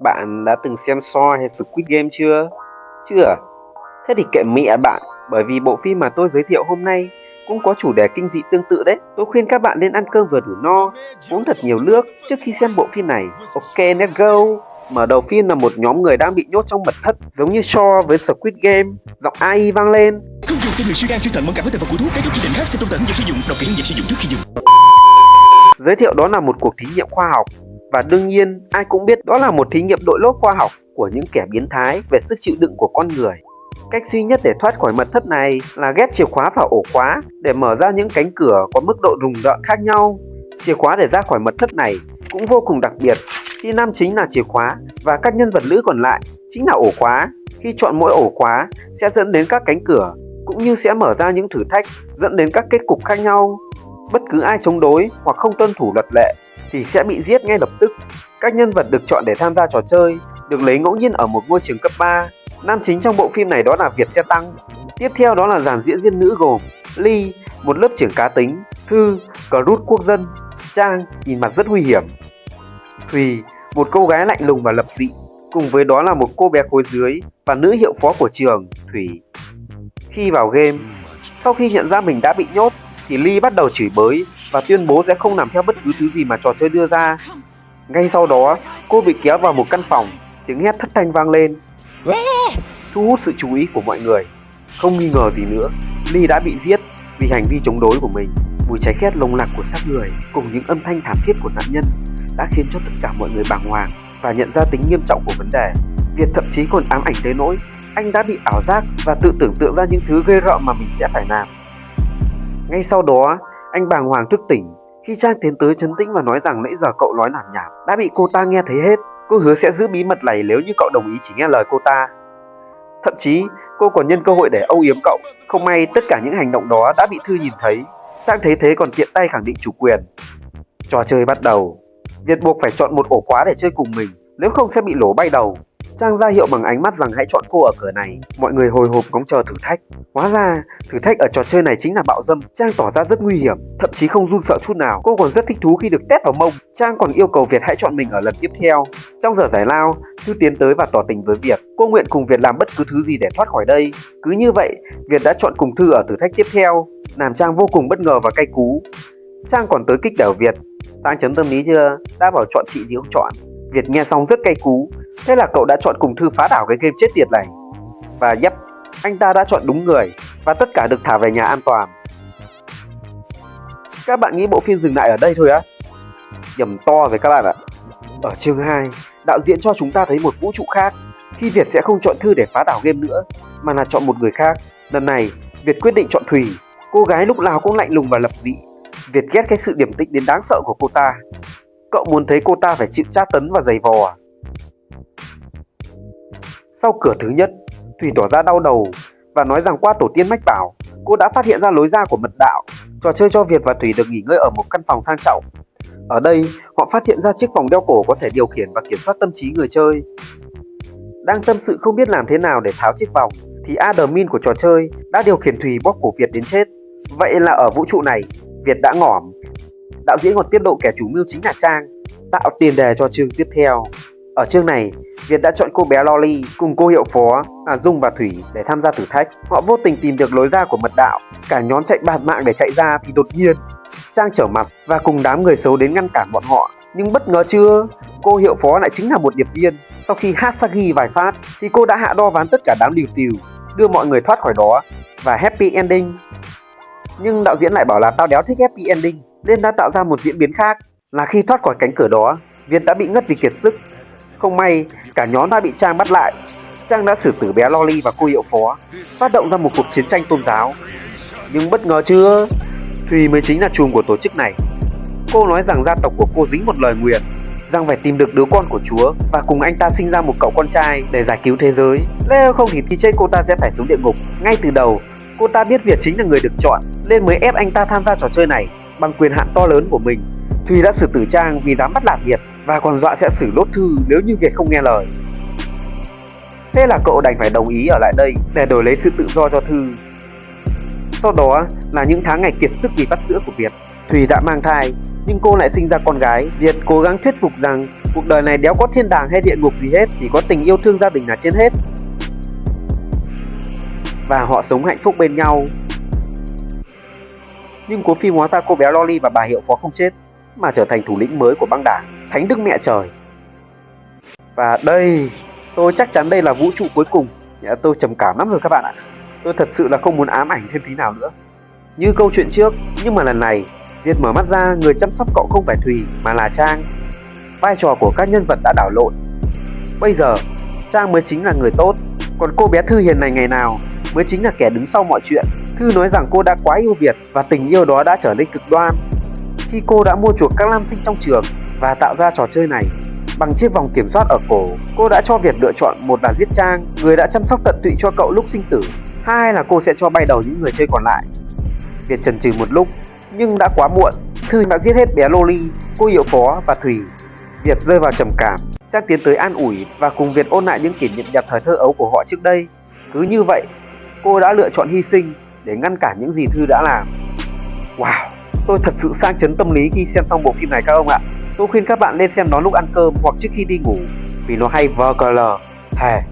Bạn đã từng xem Saw hay Squid Game chưa? Chưa? Thế thì kệ mẹ bạn, bởi vì bộ phim mà tôi giới thiệu hôm nay cũng có chủ đề kinh dị tương tự đấy. Tôi khuyên các bạn nên ăn cơm vừa đủ no, uống thật nhiều nước trước khi xem bộ phim này. Ok, let's go! Mở đầu phim là một nhóm người đang bị nhốt trong mật thất, giống như Shaw với Squid Game. Giọng AI vang lên. Không dùng cho người suy gan chuyên thận mẫn cảm với thành vật của thuốc. Các chỉ định khác xem trong dẫn sử dụng, đọc kỹ hướng dẫn sử dụng trước khi dùng. Giới thiệu đó là một cuộc thí nghiệm khoa học và đương nhiên, ai cũng biết đó là một thí nghiệm đội lốt khoa học của những kẻ biến thái về sức chịu đựng của con người. Cách duy nhất để thoát khỏi mật thất này là ghép chìa khóa vào ổ khóa để mở ra những cánh cửa có mức độ rùng rợn khác nhau. Chìa khóa để ra khỏi mật thất này cũng vô cùng đặc biệt, khi nam chính là chìa khóa và các nhân vật nữ còn lại chính là ổ khóa. Khi chọn mỗi ổ khóa sẽ dẫn đến các cánh cửa, cũng như sẽ mở ra những thử thách dẫn đến các kết cục khác nhau. Bất cứ ai chống đối hoặc không tuân thủ luật lệ thì sẽ bị giết ngay lập tức. Các nhân vật được chọn để tham gia trò chơi được lấy ngẫu nhiên ở một ngôi trường cấp 3. Nam chính trong bộ phim này đó là Việt Xe Tăng. Tiếp theo đó là dàn diễn viên nữ gồm Ly, một lớp trưởng cá tính, Thư, cờ rút quốc dân, Trang, nhìn mặt rất nguy hiểm. Thùy, một cô gái lạnh lùng và lập dị, cùng với đó là một cô bé khối dưới và nữ hiệu phó của trường, Thủy. Khi vào game, sau khi nhận ra mình đã bị nhốt, thì Ly bắt đầu chửi bới và tuyên bố sẽ không làm theo bất cứ thứ gì mà trò chơi đưa ra. Ngay sau đó, cô bị kéo vào một căn phòng, tiếng hét thất thanh vang lên, thu hút sự chú ý của mọi người. Không nghi ngờ gì nữa, Ly đã bị giết vì hành vi chống đối của mình. Mùi cháy khét lồng lặc của xác người cùng những âm thanh thảm thiết của nạn nhân đã khiến cho tất cả mọi người bàng hoàng và nhận ra tính nghiêm trọng của vấn đề. Việt thậm chí còn ám ảnh tới nỗi anh đã bị ảo giác và tự tưởng tượng ra những thứ ghê rợn mà mình sẽ phải làm. Ngay sau đó, anh bàng hoàng thức tỉnh khi Trang tiến tới chấn tĩnh và nói rằng nãy giờ cậu nói làm nhảm đã bị cô ta nghe thấy hết. Cô hứa sẽ giữ bí mật này nếu như cậu đồng ý chỉ nghe lời cô ta. Thậm chí, cô còn nhân cơ hội để âu yếm cậu. Không may tất cả những hành động đó đã bị Thư nhìn thấy. Trang thấy thế còn tiện tay khẳng định chủ quyền. Trò chơi bắt đầu. Việt buộc phải chọn một ổ khóa để chơi cùng mình, nếu không sẽ bị lỗ bay đầu. Trang ra hiệu bằng ánh mắt rằng hãy chọn cô ở cửa này. Mọi người hồi hộp ngóng chờ thử thách. Hóa ra, thử thách ở trò chơi này chính là bạo dâm. Trang tỏ ra rất nguy hiểm, thậm chí không run sợ chút nào. Cô còn rất thích thú khi được test vào mông. Trang còn yêu cầu Việt hãy chọn mình ở lần tiếp theo. Trong giờ giải lao, Thư tiến tới và tỏ tình với Việt. Cô nguyện cùng Việt làm bất cứ thứ gì để thoát khỏi đây. Cứ như vậy, Việt đã chọn cùng Thư ở thử thách tiếp theo, làm Trang vô cùng bất ngờ và cay cú. Trang còn tới kích đảo Việt. Sang chấm tâm lý chưa? Đã bảo chọn chị thì không chọn. Việt nghe xong rất cay cú, Thế là cậu đã chọn cùng Thư phá đảo cái game chết tiệt này. Và yep, anh ta đã chọn đúng người và tất cả được thả về nhà an toàn. Các bạn nghĩ bộ phim dừng lại ở đây thôi á? Nhầm to với các bạn ạ. Ở chương 2, đạo diễn cho chúng ta thấy một vũ trụ khác. Khi Việt sẽ không chọn Thư để phá đảo game nữa, mà là chọn một người khác. Lần này, Việt quyết định chọn Thùy. Cô gái lúc nào cũng lạnh lùng và lập dị. Việt ghét cái sự điểm tĩnh đến đáng sợ của cô ta. Cậu muốn thấy cô ta phải chịu tra tấn và giày vò à? Sau cửa thứ nhất, Thủy tỏ ra đau đầu và nói rằng qua tổ tiên mách bảo, cô đã phát hiện ra lối ra của mật đạo. Trò chơi cho Việt và Thủy được nghỉ ngơi ở một căn phòng sang trọng. Ở đây, họ phát hiện ra chiếc vòng đeo cổ có thể điều khiển và kiểm soát tâm trí người chơi. Đang tâm sự không biết làm thế nào để tháo chiếc vòng, thì admin của trò chơi đã điều khiển Thùy bóp cổ Việt đến chết. Vậy là ở vũ trụ này, Việt đã ngỏm. Đạo diễn còn tiết lộ kẻ chủ mưu chính là Trang, tạo tiền đề cho chương tiếp theo. Ở chương này, Việt đã chọn cô bé Lolly cùng cô hiệu phó là Dung và Thủy để tham gia thử thách. Họ vô tình tìm được lối ra của mật đạo. Cả nhóm chạy bạt mạng để chạy ra thì đột nhiên Trang trở mặt và cùng đám người xấu đến ngăn cản bọn họ. Nhưng bất ngờ chưa, cô hiệu phó lại chính là một điệp viên. Sau khi hát Sagi vài phát thì cô đã hạ đo ván tất cả đám liều tiều, đưa mọi người thoát khỏi đó và happy ending. Nhưng đạo diễn lại bảo là tao đéo thích happy ending nên đã tạo ra một diễn biến khác là khi thoát khỏi cánh cửa đó, Việt đã bị ngất vì kiệt sức không may, cả nhóm đã bị Trang bắt lại. Trang đã xử tử bé Lolly và cô hiệu phó, phát động ra một cuộc chiến tranh tôn giáo. Nhưng bất ngờ chưa, Thùy mới chính là chùm của tổ chức này. Cô nói rằng gia tộc của cô dính một lời nguyền, rằng phải tìm được đứa con của Chúa và cùng anh ta sinh ra một cậu con trai để giải cứu thế giới. Nếu không thì khi chết cô ta sẽ phải xuống địa ngục. Ngay từ đầu, cô ta biết Việt chính là người được chọn, nên mới ép anh ta tham gia trò chơi này bằng quyền hạn to lớn của mình. Thùy đã xử tử Trang vì dám bắt nạt Việt và còn dọa sẽ xử lốt Thư nếu như Việt không nghe lời. Thế là cậu đành phải đồng ý ở lại đây để đổi lấy sự tự do cho Thư. Sau đó là những tháng ngày kiệt sức vì bắt sữa của Việt. Thùy đã mang thai, nhưng cô lại sinh ra con gái. Việt cố gắng thuyết phục rằng Cuộc đời này đéo có thiên đàng hay địa ngục gì hết, chỉ có tình yêu thương gia đình là trên hết. Và họ sống hạnh phúc bên nhau. Nhưng cố phim hóa ra cô bé Loli và bà hiệu phó không chết, mà trở thành thủ lĩnh mới của băng đảng, Thánh Đức Mẹ Trời. Và đây, tôi chắc chắn đây là vũ trụ cuối cùng. Tôi trầm cảm lắm rồi các bạn ạ. Tôi thật sự là không muốn ám ảnh thêm tí nào nữa. Như câu chuyện trước, nhưng mà lần này, Việt mở mắt ra người chăm sóc cậu không phải Thùy mà là Trang. Vai trò của các nhân vật đã đảo lộn. Bây giờ, Trang mới chính là người tốt, còn cô bé Thư hiền này ngày nào mới chính là kẻ đứng sau mọi chuyện. Thư nói rằng cô đã quá yêu Việt và tình yêu đó đã trở nên cực đoan. Khi cô đã mua chuộc các nam sinh trong trường và tạo ra trò chơi này, bằng chiếc vòng kiểm soát ở cổ, cô đã cho Việt lựa chọn một là giết Trang, người đã chăm sóc tận tụy cho cậu lúc sinh tử, hai là cô sẽ cho bay đầu những người chơi còn lại. Việt chần chừ một lúc, nhưng đã quá muộn. Thư đã giết hết bé Loli, cô hiệu phó và Thùy. Việt rơi vào trầm cảm, Trang tiến tới an ủi và cùng Việt ôn lại những kỷ niệm đẹp thời thơ ấu của họ trước đây. Cứ như vậy, cô đã lựa chọn hy sinh để ngăn cản những gì Thư đã làm. Wow, tôi thật sự sang chấn tâm lý khi xem xong bộ phim này các ông ạ. Tôi khuyên các bạn nên xem nó lúc ăn cơm hoặc trước khi đi ngủ vì nó hay vờ cờ lờ. Thề,